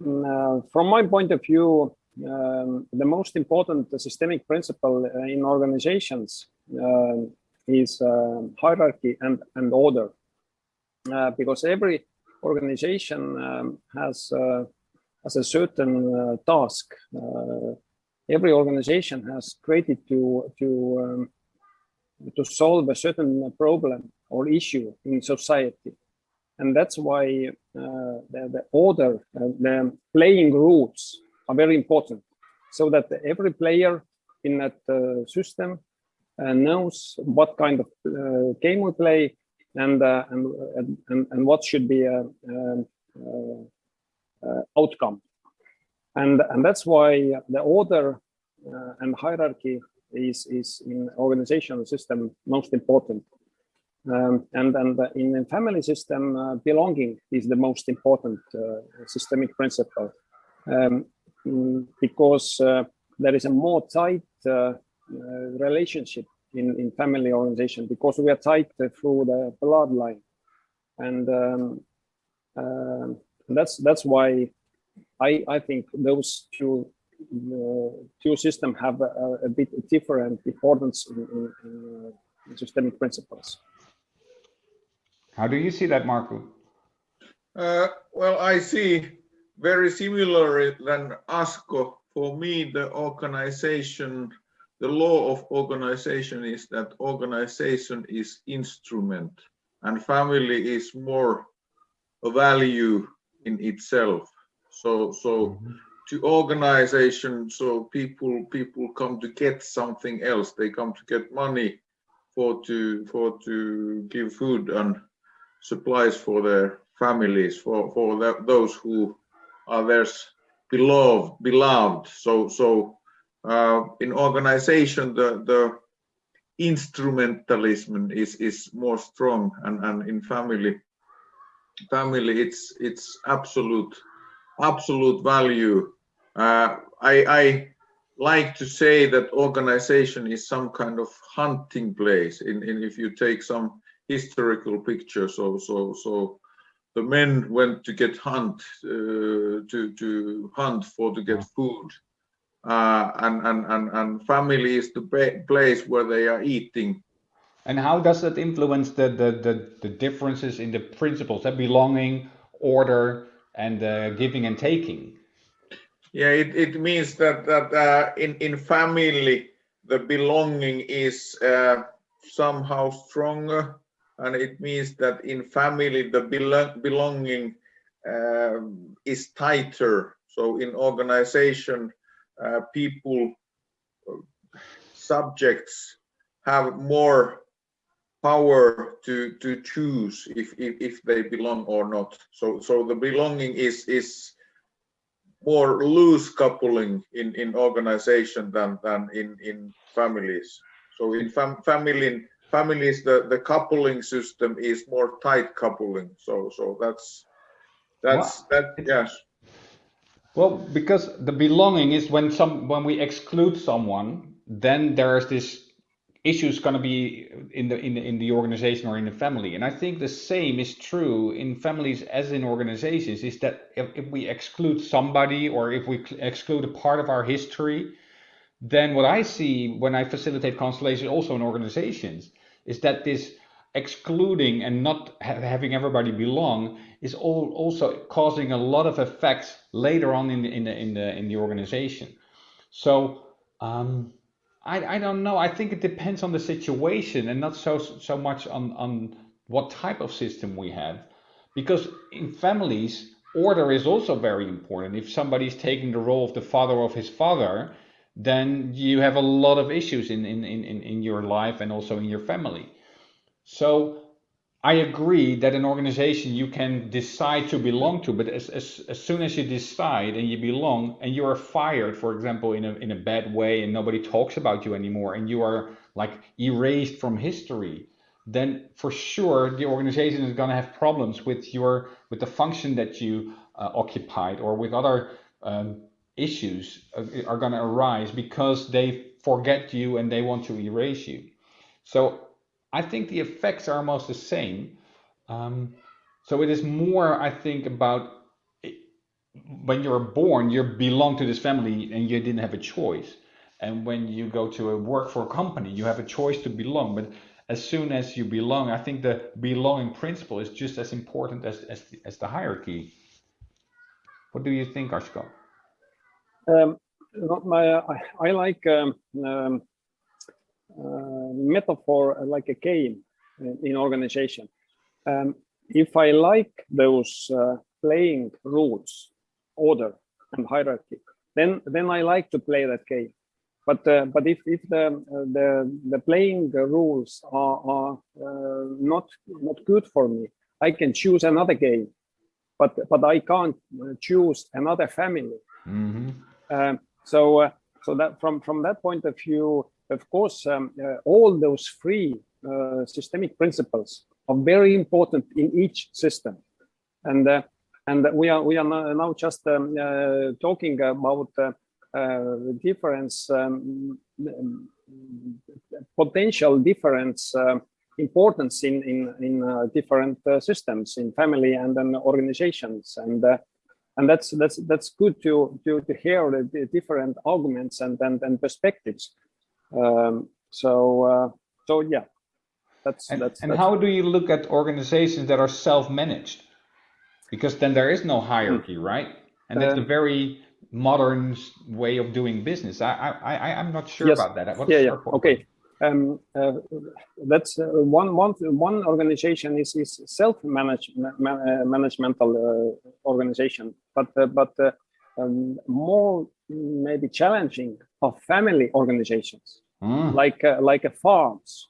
uh, from my point of view, um, the most important systemic principle in organizations uh, is uh, hierarchy and, and order. Uh, because every organization um, has, uh, has a certain uh, task. every organization has created to, to, um, to solve a certain problem or issue in society. And that's why uh, the, the order, uh, the playing rules are very important so that every player in that uh, system uh, knows what kind of uh, game we play and, uh, and, and, and what should be a, outcome. And, and that's why the order and hierarchy is, is in organizational system most important. Um, and and in the family system, uh, belonging is the most important uh, systemic principle. Um, Mm, because uh, there is a more tight uh, uh, relationship in, in family organization because we are tight through the bloodline. And um, uh, that's that's why I, I think those two uh, two systems have a, a, bit different importance in, in, in, systemic principles. How do you see that, Marco? Uh, well, I see very similar than Asko. For me, the organization, the law of organization is that organization is instrument and family is more a value in itself. So, so mm -hmm. to organization, so people people come to get something else. They come to get money for to for to give food and supplies for their families for for the, those who others beloved beloved. So so uh, in organization the the instrumentalism is is more strong and and in family family it's it's absolute absolute value. Uh, i i like to say that organization is some kind of hunting place. In, in if you take some historical pictures so so so the men went to get hunt uh, to to hunt for to get food. Uh, and, and and and family is the place where they are eating. And how does that influence the the the, the differences in the principles that belonging order and uh, giving and taking? Yeah it, it means that that uh, in in family the belonging is uh, somehow stronger and it means that in family the belonging um, is tighter. So in organization uh, people subjects have more power to to choose if, if if they belong or not. So so the belonging is is more loose coupling in in organization than than in in families. So in fam family families the the coupling system is more tight coupling. So so that's that's well, that yes. Well because the belonging is when some when we exclude someone then there's this issues going to be in the in the, in the organization or in the family. And i think the same is true in families as in organizations is that if, if we exclude somebody or if we exclude a part of our history then what i see when i facilitate constellation also in organizations is that this excluding and not ha having everybody belong is all also causing a lot of effects later on in the in the in the, in the organization. So um, I, I don't know. I think it depends on the situation and not so so much on on what type of system we have, because in families order is also very important. If somebody's taking the role of the father of his father, then you have a lot of issues in, in, in, in your life and also in your family. So I agree that an organization you can decide to belong to, but as, as, as soon as you decide and you belong and you are fired, for example, in a, in a bad way and nobody talks about you anymore and you are like erased from history, then for sure the organization is going to have problems with your with the function that you uh, occupied or with other um, issues are going to arise because they forget you and they want to erase you. So I think the effects are almost the same. Um, so it is more, I think, about when you're born, you belong to this family and you didn't have a choice. And when you go to a work for a company, you have a choice to belong. But as soon as you belong, I think the belonging principle is just as important as as the, as the hierarchy. What do you think, Asko? Um, my, I, I like um, um, uh, metaphor like a game in, organization. Um, if I like those uh, playing rules, order and hierarchy, then then I like to play that game. But uh, but if if the uh, the the playing rules are are uh, not not good for me, I can choose another game. But but I can't uh, choose another family. Mm-hmm. Um, so uh, so that from from that point of view, of course, um, uh, all those three uh, systemic principles are very important in each system, and uh, and we are we are now just um, uh, talking about uh, the difference, um, potential difference. um importance in in in different systems in family and then organizations and and that's that's that's good to to to hear the, the different arguments and and, and perspectives um, so uh, so yeah that's And, that's, and that's how do you look at organizations that are self-managed? Because then there is no hierarchy, right? And that's a Um, very modern way of doing business. I I I I'm not sure Yes. about that. What's yeah yeah point? okay um, uh, that's uh, one one one organization is is self manage man, uh, managemental uh, organization but uh, but uh, um, more maybe challenging are family organizations. Hmm. like uh, like a farms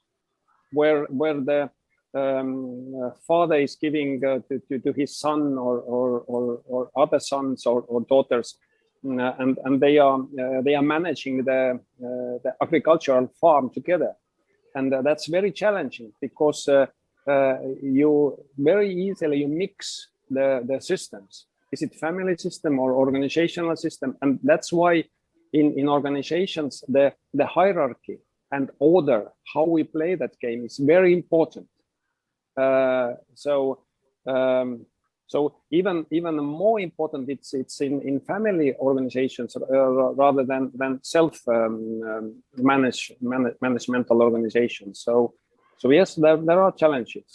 where where the um, father is giving uh, to, to, to his son or or, or, or other sons or, or daughters mm, uh, and and they are uh, they are managing the uh, the agricultural farm together. And uh, that's very challenging because uh, uh, you very easily you mix the the systems is it family system or organizational system? And that's why in in organizations the the hierarchy and order how we play that game is very important. Uh, so um, so even even more important it's it's in in family organizations uh, rather than than self um, um, manage, manage managemental organizations. So so yes there, there are challenges.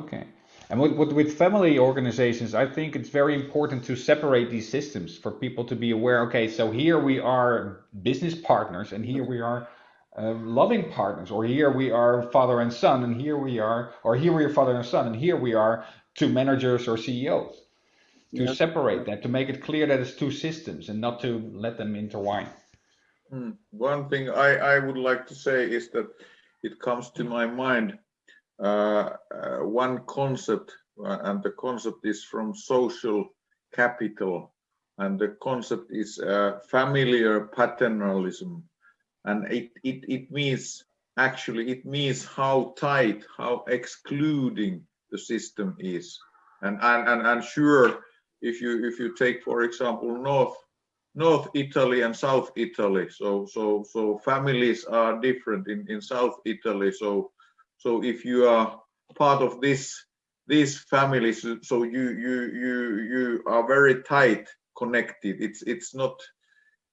Okay. And with, with, with family organizations, I think it's very important to separate these systems for people to be aware. Okay, so here we are business partners, and here we are uh, loving partners, or here we are father and son, and here we are, or here we are father and son, and here we are two managers or CEOs. To Yes. separate that, to make it clear that it's two systems and not to let them intertwine. Hmm. One thing I, I would like to say is that it comes to my mind one concept, uh, and the concept is from social capital, and the concept is uh, familiar paternalism, and it, it it means actually it means how tight, how excluding the system is, and and and, and sure, if you if you take for example North North Italy and South Italy. So so so families are different in, in South Italy. So so if you are part of this these families, so you you you you are very tight connected. It's it's not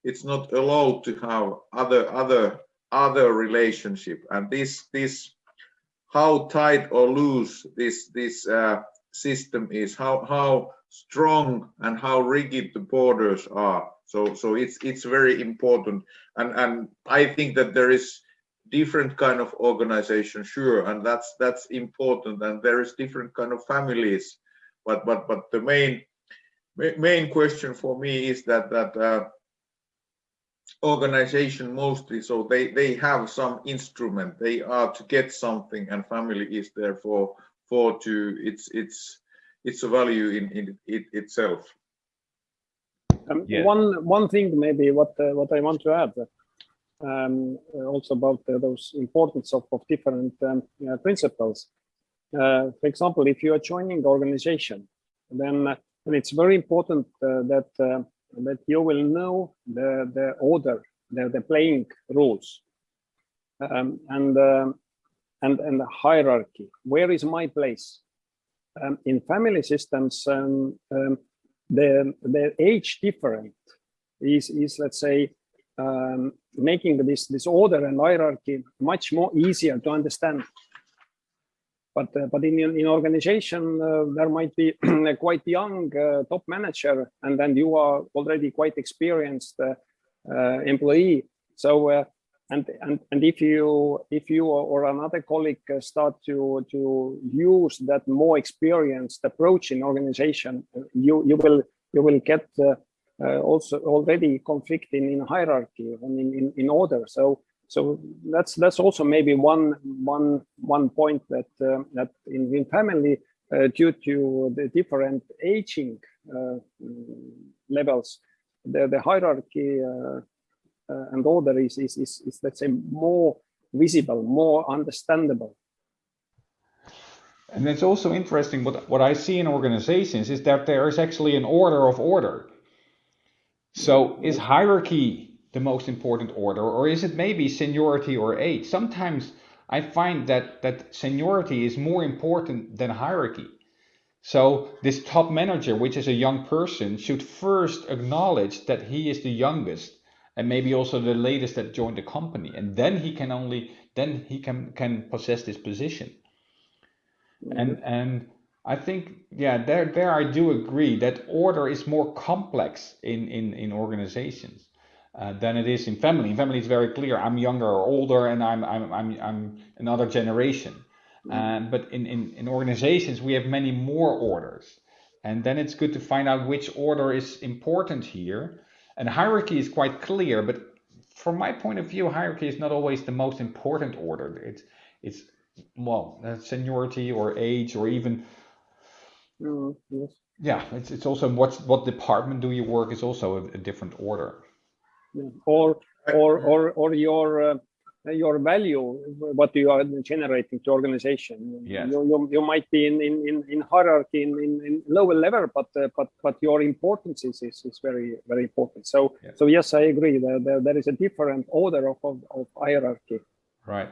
it's not allowed to have other other other relationship. And this this how tight or loose this this uh, system is, how how strong and how rigid the borders are. So so it's it's very important, and and I think that there is different kind of organization, sure, and that's that's important, and there is different kind of families, but but but the main main question for me is that that. Uh, organization mostly so they they have some instrument they are to get something and family is there for for to it's it's it's a value in in it itself Um, Yeah. One one thing maybe what uh, what I want to add um, uh, also about uh, those importance of, of different um, uh, principles. Uh, for example, if you are joining organization, then uh, then it's very important uh, that that you will know the the order, the the playing rules, um, and um and and the hierarchy. Where is my place? Um, in family systems, um, the the age different is is let's say um, making this this order and hierarchy much more easier to understand. But uh, but in in organization uh, there might be a quite young uh, top manager, and then you are already quite experienced uh, uh, employee. So uh, and and and if you if you or another colleague start to to use that more experienced approach in organization, you you will you will get uh, also already conflicting in, hierarchy and in, in, in order. So so that's that's also maybe one one one point that uh, that in, in family uh, due to the different aging uh, levels, the the hierarchy uh, uh, and order is, is is is let's say more visible, more understandable. And it's also interesting what what I see in organizations is that there is actually an order of order so is hierarchy the most important order or is it maybe seniority or age? Sometimes I find that, that seniority is more important than hierarchy. So this top manager, which is a young person, should first acknowledge that he is the youngest and maybe also the latest that joined the company. And then he can only, then he can, can possess this position. And, and I think, yeah, there, there I do agree that order is more complex in, in, in organizations uh, than it is in family. In family, it's very clear. I'm younger or older, and I'm, I'm, I'm, I'm another generation. Mm. Um, but in, in, in organizations, we have many more orders. And then it's good to find out which order is important here. And hierarchy is quite clear, but from my point of view, hierarchy is not always the most important order. It's, it's well, seniority or age or even Mm, yes. Yeah, it's it's also what what department do you work is also a, a different order. Yeah. Or or or or your uh, your value, what you are generating to organization. Yes. You, you, you might be in in, in, in hierarchy in, in, in lower level, but uh, but but your importance is, is, is very very important. So yes. so yes, I agree. There, there, there is a different order of, of, of hierarchy. Right.